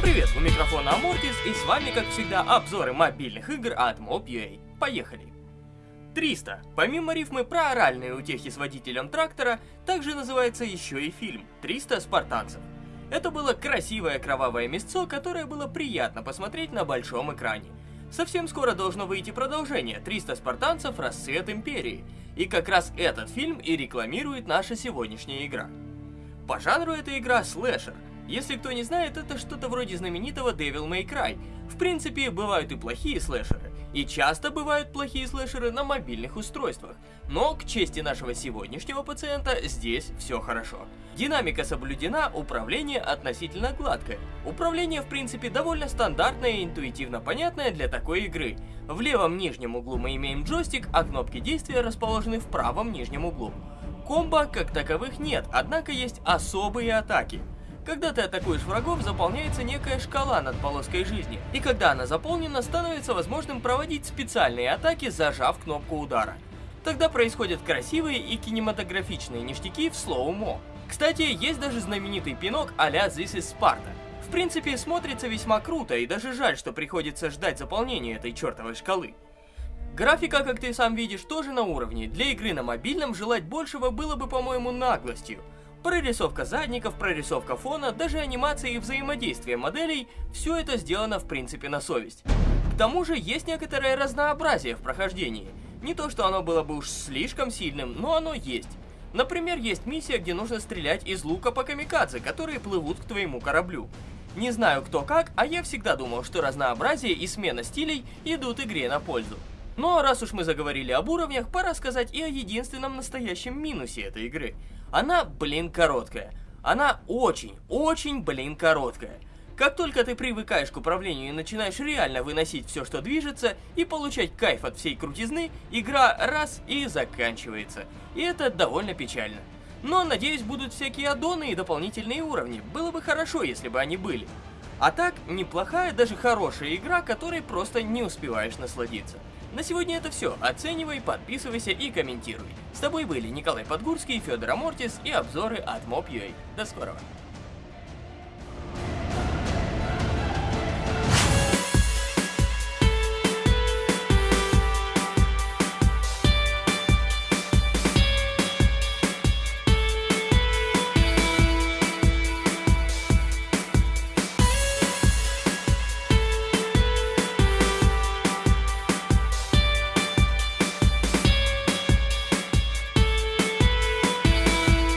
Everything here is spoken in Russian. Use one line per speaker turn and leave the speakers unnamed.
привет, у микрофона Амортис и с вами, как всегда, обзоры мобильных игр от Mob.ua. Поехали! 300. Помимо рифмы про оральные утехи с водителем трактора, также называется еще и фильм «300 спартанцев». Это было красивое кровавое мясцо, которое было приятно посмотреть на большом экране. Совсем скоро должно выйти продолжение «300 спартанцев. Расцвет Империи», и как раз этот фильм и рекламирует наша сегодняшняя игра. По жанру эта игра слэшер, если кто не знает, это что-то вроде знаменитого Devil May Cry. В принципе, бывают и плохие слэшеры. И часто бывают плохие слэшеры на мобильных устройствах. Но, к чести нашего сегодняшнего пациента, здесь все хорошо. Динамика соблюдена, управление относительно гладкое. Управление, в принципе, довольно стандартное и интуитивно понятное для такой игры. В левом нижнем углу мы имеем джойстик, а кнопки действия расположены в правом нижнем углу. Комбо как таковых нет, однако есть особые атаки. Когда ты атакуешь врагов, заполняется некая шкала над полоской жизни, и когда она заполнена, становится возможным проводить специальные атаки, зажав кнопку удара. Тогда происходят красивые и кинематографичные ништяки в слоумо. Кстати, есть даже знаменитый пинок а-ля This is Sparta. В принципе, смотрится весьма круто, и даже жаль, что приходится ждать заполнения этой чертовой шкалы. Графика, как ты сам видишь, тоже на уровне. Для игры на мобильном желать большего было бы, по-моему, наглостью. Прорисовка задников, прорисовка фона, даже анимация и взаимодействие моделей – все это сделано в принципе на совесть. К тому же есть некоторое разнообразие в прохождении. Не то, что оно было бы уж слишком сильным, но оно есть. Например, есть миссия, где нужно стрелять из лука по камикадзе, которые плывут к твоему кораблю. Не знаю кто как, а я всегда думал, что разнообразие и смена стилей идут игре на пользу. Но раз уж мы заговорили об уровнях, пора сказать и о единственном настоящем минусе этой игры. Она, блин, короткая. Она очень, очень, блин, короткая. Как только ты привыкаешь к управлению и начинаешь реально выносить все, что движется, и получать кайф от всей крутизны, игра раз и заканчивается. И это довольно печально. Но, надеюсь, будут всякие аддоны и дополнительные уровни. Было бы хорошо, если бы они были. А так, неплохая, даже хорошая игра, которой просто не успеваешь насладиться. На сегодня это все. Оценивай, подписывайся и комментируй. С тобой были Николай Подгурский, Федор Амортис и обзоры от Mob.ua. До скорого.